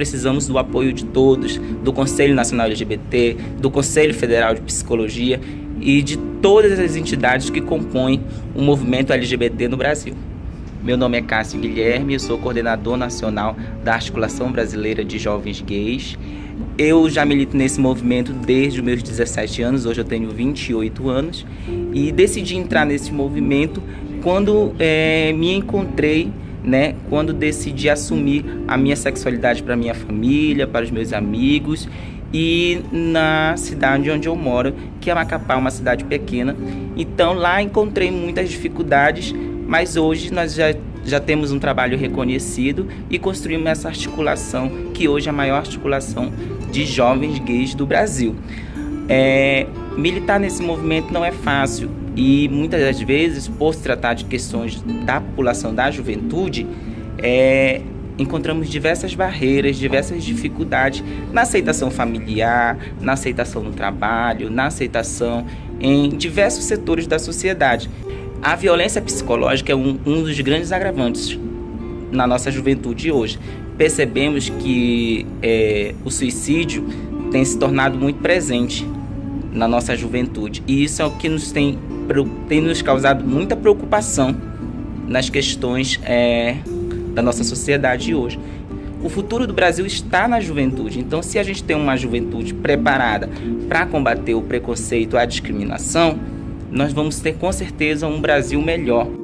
precisamos do apoio de todos, do Conselho Nacional LGBT, do Conselho Federal de Psicologia e de todas as entidades que compõem o movimento LGBT no Brasil. Meu nome é Cássio Guilherme, eu sou coordenador nacional da Articulação Brasileira de Jovens Gays. Eu já milito nesse movimento desde os meus 17 anos, hoje eu tenho 28 anos, e decidi entrar nesse movimento quando é, me encontrei, né, quando decidi assumir a minha sexualidade para minha família, para os meus amigos e na cidade onde eu moro, que é Macapá, uma cidade pequena. Então lá encontrei muitas dificuldades mas hoje nós já, já temos um trabalho reconhecido e construímos essa articulação, que hoje é a maior articulação de jovens gays do Brasil. É, militar nesse movimento não é fácil e muitas das vezes, por se tratar de questões da população da juventude, é, encontramos diversas barreiras, diversas dificuldades na aceitação familiar, na aceitação no trabalho, na aceitação em diversos setores da sociedade. A violência psicológica é um, um dos grandes agravantes na nossa juventude hoje. Percebemos que é, o suicídio tem se tornado muito presente na nossa juventude e isso é o que nos tem, tem nos causado muita preocupação nas questões é, da nossa sociedade hoje. O futuro do Brasil está na juventude, então se a gente tem uma juventude preparada para combater o preconceito, a discriminação, nós vamos ter com certeza um Brasil melhor.